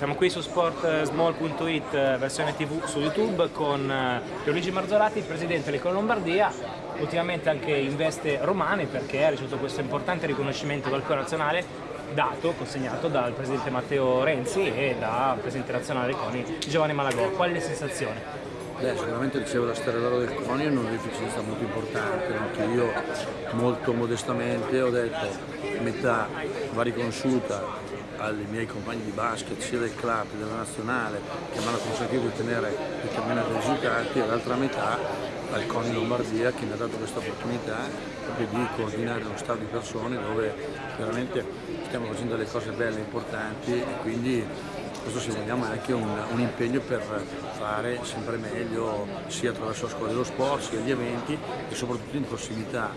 Siamo qui su sportsmall.it versione tv su YouTube con Luigi Marzolati, presidente dell'Economia Lombardia, ultimamente anche in veste romane perché ha ricevuto questo importante riconoscimento dal Corpo Nazionale dato, consegnato dal presidente Matteo Renzi e dal presidente nazionale CONI Giovanni Malagò. Qual è la sensazione? Beh, sicuramente ricevo la storia d'oro del CONI è un'onorificenza molto importante, anche io molto modestamente ho detto metà va riconosciuta ai miei compagni di basket sia del club che della nazionale che mi hanno consentito di ottenere determinati risultati e l'altra metà al CONI Lombardia che mi ha dato questa opportunità di coordinare uno stato di persone dove veramente stiamo facendo delle cose belle e importanti e quindi questo se vogliamo è anche un, un, impegno per fare sempre meglio sia attraverso la scuola dello sport, sia gli eventi e soprattutto in prossimità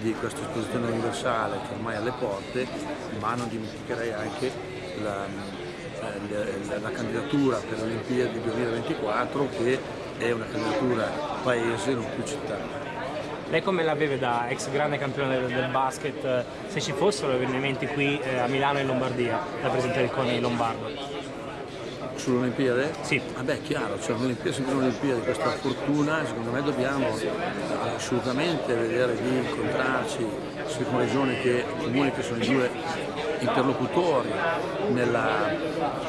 di questa esposizione universale che ormai è alle porte, ma non dimenticherei anche la, eh, la, la candidatura per le Olimpiadi 2024 che è una candidatura paese, non più città. Lei come la vede da ex grande campione del, basket, se ci fossero avvenimenti qui eh, a Milano e in Lombardia, da presidente del CONI Lombardo? Sull'Olimpiade? Sì. Vabbè, è chiaro, cioè un'Olimpiade, sempre un'Olimpiade, questa fortuna, secondo me dobbiamo assolutamente vedere di incontrarci sia con regioni che comuni che sono i due interlocutori nella,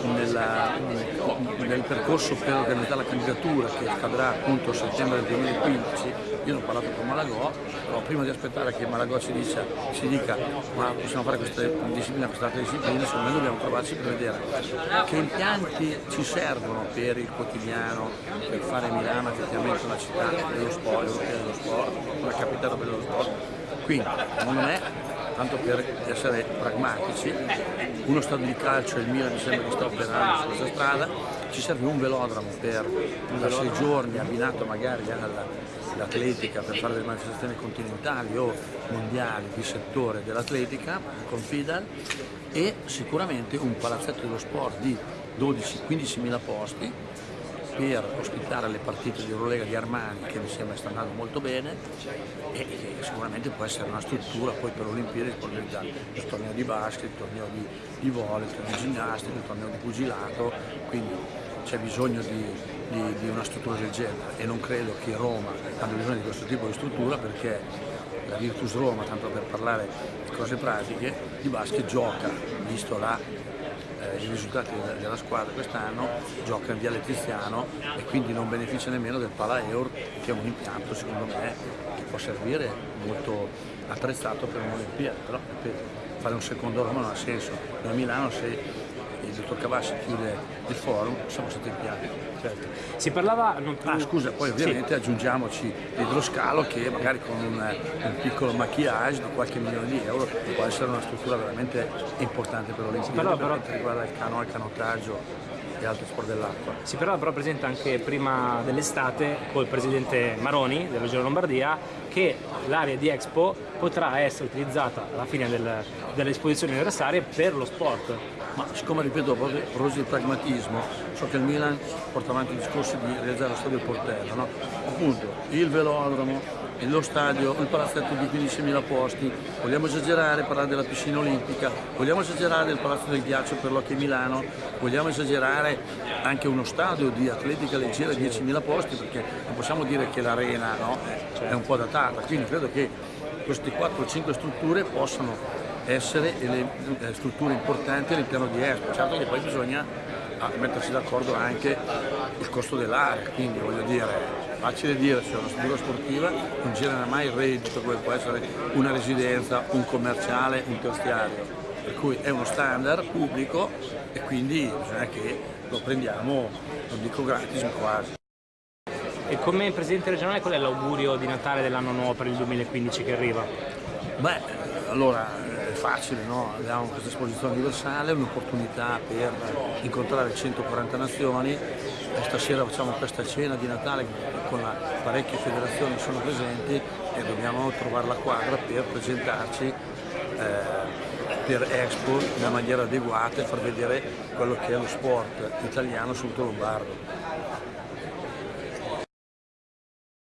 nella, nel percorso per organizzare la candidatura che accadrà appunto a settembre del 2015, io ne ho parlato con Malagò, però prima di aspettare che Malagò ci, dica, ci dica ma possiamo fare questa disciplina, questa altra disciplina, secondo me dobbiamo trovarci per vedere che impianti ci servono per il quotidiano, per fare Milano effettivamente una città dello sport, europea dello sport, una capitale dello sport. Quindi, secondo me, tanto per essere pragmatici, uno stadio di calcio, il Milan mi sembra che sta operando su questa strada, ci serve un velodromo per da sei giorni abbinato magari all'atletica per fare delle manifestazioni continentali o mondiali di settore dell'atletica con FIDAL e sicuramente un palazzetto dello sport di 12-15 mila posti per ospitare le partite di Eurolega di Armani che mi sembra sta andando molto bene e sicuramente può essere una struttura poi per Olimpiadi per organizzare il torneo di basket, il torneo di, di volley, il torneo di ginnastica, il torneo di pugilato, quindi c'è bisogno di, di, di, una struttura del genere. E non credo che Roma abbia bisogno di questo tipo di struttura perché la Virtus Roma, tanto per parlare di cose pratiche, di basket gioca, visto la eh, i risultati della squadra quest'anno, gioca in Viale Tiziano e quindi non beneficia nemmeno del Pala Eur che è un impianto secondo me che può servire molto apprezzato per un'Olimpiade, però ripeto, fare un secondo Roma non ha senso. Da Milano se il dottor Cavassi chiude il forum, siamo stati piano. Certo. Si parlava non. Ah scusa, poi ovviamente sì. aggiungiamoci l'idroscalo che magari con un, un, piccolo maquillage di qualche milione di euro può essere una struttura veramente importante per l'Olimpiade per quanto riguarda il canoa, il canottaggio e altri sport dell'acqua. Si parlava però presente anche prima dell'estate col presidente Maroni della Regione Lombardia che l'area di Expo potrà essere utilizzata alla fine del, delle esposizioni anniversarie per lo sport ma siccome ripeto proposito di pragmatismo so che il Milan porta avanti il discorso di realizzare lo stadio Portello no? appunto il velodromo lo stadio, il palazzetto di 15.000 posti, vogliamo esagerare, parlare della piscina olimpica, vogliamo esagerare del palazzo del ghiaccio per l'Hockey Milano, vogliamo esagerare anche uno stadio di atletica leggera di 10.000 posti perché non possiamo dire che l'arena no, è un po' datata, quindi credo che queste 4-5 strutture possano essere eh, strutture importanti all'interno di ESPO, certo che poi bisogna ah, mettersi d'accordo anche il costo dell'area, quindi voglio dire, facile dire, se una struttura sportiva non genera mai il reddito, come può essere una residenza, un commerciale, un terziario, per cui è uno standard pubblico e quindi bisogna che lo prendiamo, non dico gratis, ma quasi. E come Presidente regionale qual è l'augurio di Natale dell'anno nuovo per il 2015 che arriva? Beh, allora facile, no? abbiamo questa esposizione universale, un'opportunità per incontrare 140 nazioni, e stasera facciamo questa cena di Natale con la, parecchie federazioni che sono presenti e dobbiamo trovare la quadra per presentarci eh, per Expo in maniera adeguata e far vedere quello che è lo sport italiano sul lombardo.